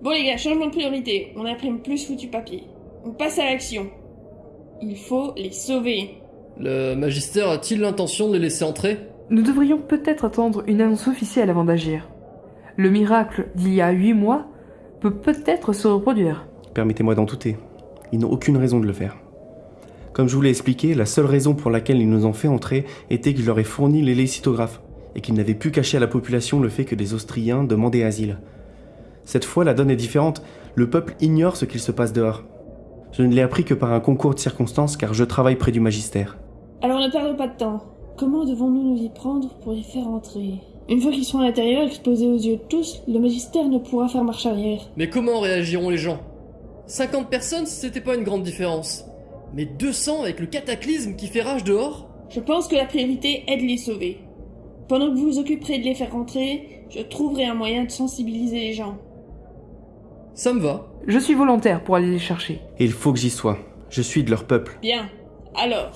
Bon les gars, changement de priorité. On imprime plus foutu papier. On passe à l'action. Il faut les sauver. Le magistère a-t-il l'intention de les laisser entrer? Nous devrions peut-être attendre une annonce officielle avant d'agir. Le miracle d'il y a huit mois peut peut-être se reproduire. Permettez-moi d'en douter. Ils n'ont aucune raison de le faire. Comme je vous l'ai expliqué, la seule raison pour laquelle ils nous ont fait entrer était que je leur ai fourni les lécitographes et qu'ils n'avaient pu cacher à la population le fait que des Austriens demandaient asile. Cette fois, la donne est différente. Le peuple ignore ce qu'il se passe dehors. Je ne l'ai appris que par un concours de circonstances car je travaille près du magistère. Alors ne perdons pas de temps. Comment devons-nous nous y prendre pour les faire entrer? Une fois qu'ils seront à l'intérieur, exposés aux yeux de tous, le magistère ne pourra faire marche arrière. Mais comment réagiront les gens? 50 personnes, c'était pas une grande différence. Mais 200 avec le cataclysme qui fait rage dehors? Je pense que la priorité est de les sauver. Pendant que vous vous occuperez de les faire rentrer, je trouverai un moyen de sensibiliser les gens. Ça me va. Je suis volontaire pour aller les chercher. Et il faut que j'y sois. Je suis de leur peuple. Bien. Alors,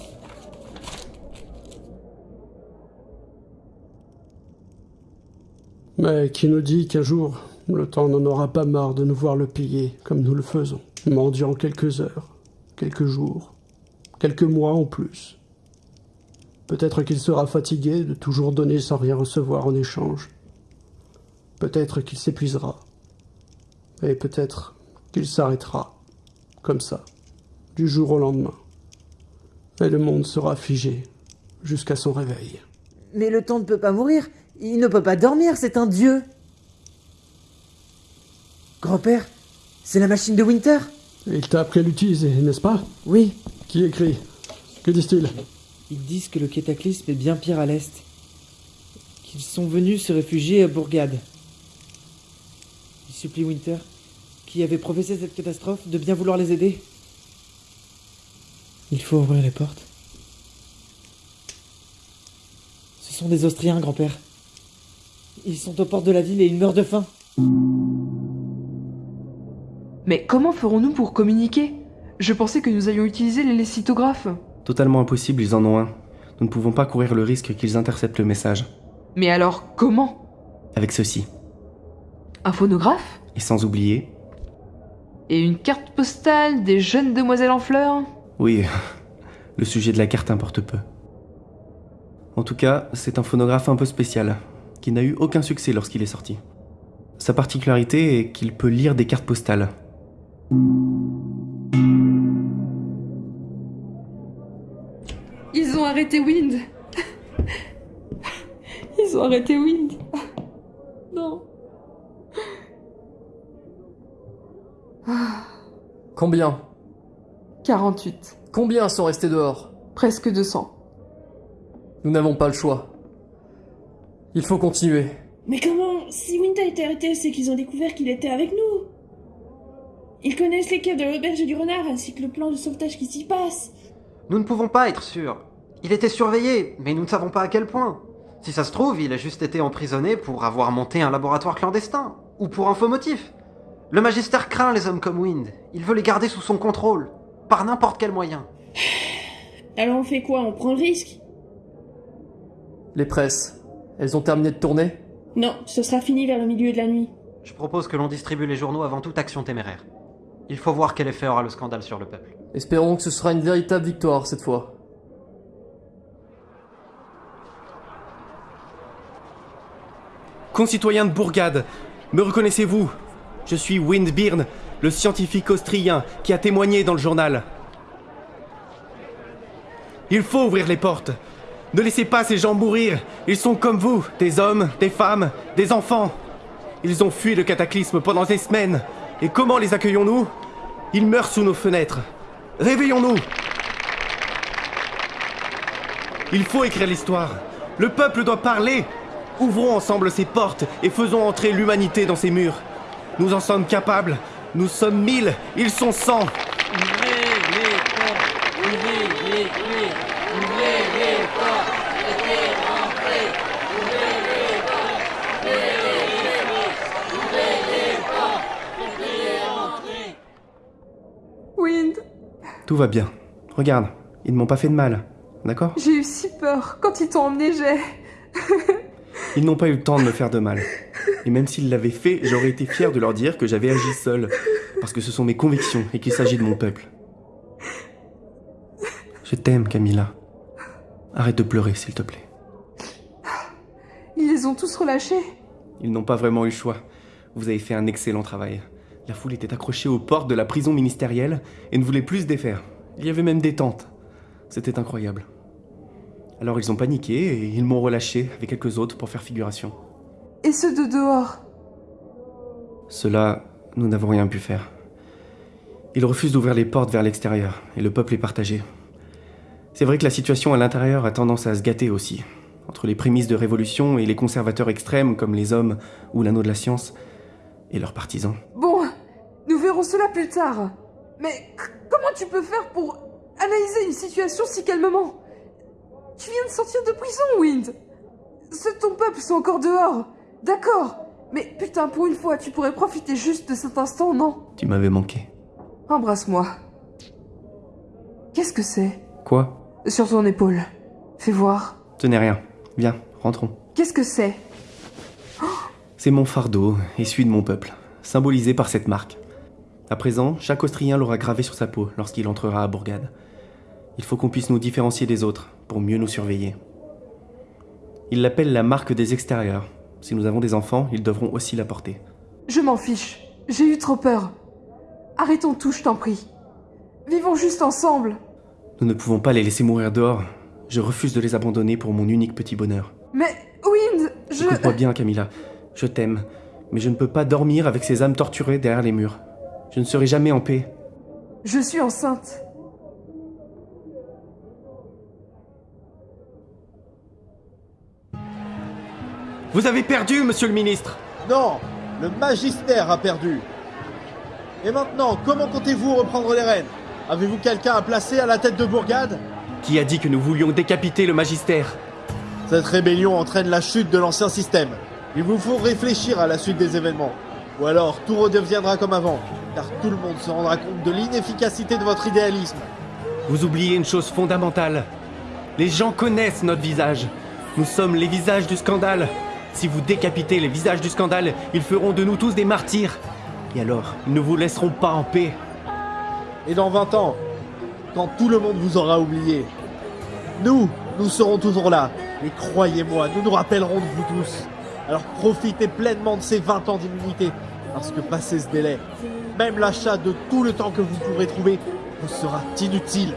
Mais qui nous dit qu'un jour, le temps n'en aura pas marre de nous voir le piller comme nous le faisons, mendiant quelques heures, quelques jours, quelques mois en plus. Peut-être qu'il sera fatigué de toujours donner sans rien recevoir en échange. Peut-être qu'il s'épuisera. Et peut-être qu'il s'arrêtera, comme ça, du jour au lendemain. Et le monde sera figé jusqu'à son réveil. Mais le temps ne peut pas mourir. Il ne peut pas dormir, c'est un dieu. Grand-père, c'est la machine de Winter Il t'a appris à l'utiliser, n'est-ce pas? Oui. Qui écrit? Que disent-ils? Ils disent que le cataclysme est bien pire à l'est. Qu'ils sont venus se réfugier à Bourgade. Ils supplient Winter, qui avait professé cette catastrophe, de bien vouloir les aider. Il faut ouvrir les portes. Ce sont des Austriens, grand-père. Ils sont aux portes de la ville et ils meurent de faim. Mais comment ferons-nous pour communiquer? Je pensais que nous allions utiliser les lécitographes. Totalement impossible, ils en ont un. Nous ne pouvons pas courir le risque qu'ils interceptent le message. Mais alors, comment? Avec ceci. Un phonographe? Et sans oublier, Et une carte postale des jeunes demoiselles en fleurs? Oui, le sujet de la carte importe peu. En tout cas, c'est un phonographe un peu spécial, qui n'a eu aucun succès lorsqu'il est sorti. Sa particularité est qu'il peut lire des cartes postales. Ils ont arrêté Wind Ils ont arrêté Wind Non Combien 48. Combien sont restés dehors Presque 200. Nous n'avons pas le choix. Il faut continuer. mais comment Si Winter était arrêté, c'est qu'ils ont découvert qu'il était avec nous. Ils connaissent les caves de l'auberge du renard ainsi que le plan de sauvetage qui s'y passe. Nous ne pouvons pas être sûrs. Il était surveillé, mais nous ne savons pas à quel point. Si ça se trouve, il a juste été emprisonné pour avoir monté un laboratoire clandestin, ou pour un faux motif. Le magistère craint les hommes comme Wind. Il veut les garder sous son contrôle, par n'importe quel moyen. Alors on fait quoi? On prend le risque? Les presses, elles ont terminé de tourner? Non, ce sera fini vers le milieu de la nuit. Je propose que l'on distribue les journaux avant toute action téméraire. Il faut voir quel effet aura le scandale sur le peuple. Espérons que ce sera une véritable victoire cette fois. Concitoyens de Bourgade, me reconnaissez-vous? Je suis Windbirn, le scientifique austrien qui a témoigné dans le journal. Il faut ouvrir les portes. Ne laissez pas ces gens mourir. Ils sont comme vous, des hommes, des femmes, des enfants. Ils ont fui le cataclysme pendant des semaines. Et comment les accueillons-nous? Ils meurent sous nos fenêtres. Réveillons-nous Il faut écrire l'histoire. Le peuple doit parler. Ouvrons ensemble ces portes et faisons entrer l'humanité dans ces murs. Nous en sommes capables. Nous sommes mille, ils sont cent. Wind, Tout va bien. Regarde, ils ne m'ont pas fait de mal. D'accord? J'ai eu si peur. Quand ils t'ont emmené, j'ai... Ils n'ont pas eu le temps de me faire de mal. Et même s'ils l'avaient fait, j'aurais été fier de leur dire que j'avais agi seul, parce que ce sont mes convictions et qu'il s'agit de mon peuple. Je t'aime, Camilla. Arrête de pleurer, s'il te plaît. Ils les ont tous relâchés. Ils n'ont pas vraiment eu le choix. Vous avez fait un excellent travail. La foule était accrochée aux portes de la prison ministérielle et ne voulait plus se défaire. Il y avait même des tentes. C'était incroyable. Alors ils ont paniqué et ils m'ont relâché avec quelques autres pour faire figuration. Et ceux de dehors Cela, nous n'avons rien pu faire. Ils refusent d'ouvrir les portes vers l'extérieur et le peuple est partagé. C'est vrai que la situation à l'intérieur a tendance à se gâter aussi. Entre les prémices de révolution et les conservateurs extrêmes comme les hommes ou l'anneau de la science et leurs partisans. Bon, nous verrons cela plus tard. Mais comment tu peux faire pour analyser une situation si calmement? Tu viens de sortir de prison, Wind. Ceux de ton peuple sont encore dehors. D'accord. Mais putain, pour une fois, tu pourrais profiter juste de cet instant, non? Tu m'avais manqué. Embrasse-moi. Qu'est-ce que c'est? Quoi? Sur ton épaule. Fais voir. Ce n'est rien. Viens, rentrons. Qu'est-ce que c'est? C'est mon fardeau et celui de mon peuple, symbolisé par cette marque. À présent, chaque Austrien l'aura gravé sur sa peau lorsqu'il entrera à Bourgade. Il faut qu'on puisse nous différencier des autres pour mieux nous surveiller. Il l'appelle la marque des extérieurs. Si nous avons des enfants, ils devront aussi la porter. Je m'en fiche. J'ai eu trop peur. Arrêtons tout, je t'en prie. Vivons juste ensemble. Nous ne pouvons pas les laisser mourir dehors. Je refuse de les abandonner pour mon unique petit bonheur. Mais, Wind, je... Écoute-moi bien, Camilla. Je t'aime, mais je ne peux pas dormir avec ces âmes torturées derrière les murs. Je ne serai jamais en paix. Je suis enceinte. Vous avez perdu, monsieur le ministre Non, le magistère a perdu. Et maintenant, comment comptez-vous reprendre les rênes? Avez-vous quelqu'un à placer à la tête de Bourgade? Qui a dit que nous voulions décapiter le magistère? Cette rébellion entraîne la chute de l'ancien système. Il vous faut réfléchir à la suite des événements. Ou alors tout redeviendra comme avant, car tout le monde se rendra compte de l'inefficacité de votre idéalisme. Vous oubliez une chose fondamentale. Les gens connaissent notre visage. Nous sommes les visages du scandale. Si vous décapitez les visages du scandale, ils feront de nous tous des martyrs. Et alors, ils ne vous laisseront pas en paix. Et dans 20 ans, quand tout le monde vous aura oublié, nous, nous serons toujours là. Et croyez-moi, nous nous rappellerons de vous tous. Alors profitez pleinement de ces 20 ans d'immunité, parce que passé ce délai, même l'achat de tout le temps que vous pourrez trouver vous sera inutile.